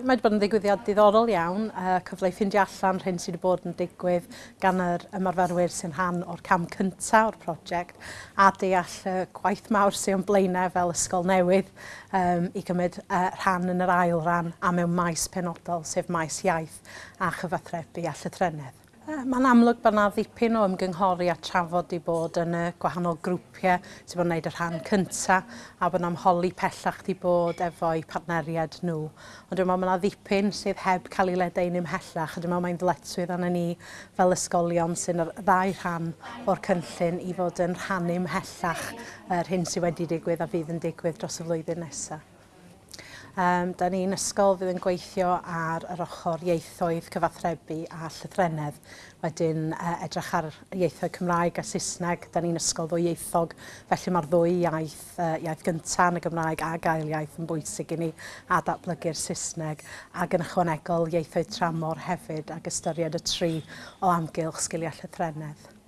Mae wedi bod yn ddigwyddiad diddorol iawn, uh, cyfle i ffindio allan rhyn sydd wedi bod yn digwydd gan yr ymarferwyr sy'n rhan o'r cam cyntaf o'r prosiect a deall uh, gwaith mawr sy'n o'n blaenau fel ysgol newydd um, i gymryd uh, rhan yn yr ail ran a mewn maes penodol, sef maes iaith a chyfathrebu a llythrennedd. Mae'n amlwg bod yna ddipyn o ymgynghori a trafod i bod yn y gwahanol grwpiau sydd bod gwneud y rhan cyntaf a bod yna'n holi pellach i bod efo'u partneriad nhw. Ond dwi'n meddwl mae yna ddipyn sydd heb cael ei ledein ymhellach a dwi'n meddwl mae'n ddyletswydd arnyn ni fel ysgolion sy'n yr ddau rhan o'r cynllun i fod yn rhan ymhellach yr hyn sydd wedi digwydd a fydd yn digwydd dros y flwyddyn nesaf. Um, da ni'n ysgol fydd yn gweithio ar yr ochr ieithoedd cyfathrebu a llythrenedd. Wedyn uh, edrych ar ieithoedd Cymraeg a Saesneg. Da ni'n ysgol ddwy ieithog, felly mae'r ddwy iaith, uh, iaith gyntaf yn y Gymraeg a gael iaith yn bwysig i ni a datblygu'r Saesneg ac yn ychwanegol ieithoedd tramor hefyd ac ystyried y tri o amgylch sgiliau llythrenedd.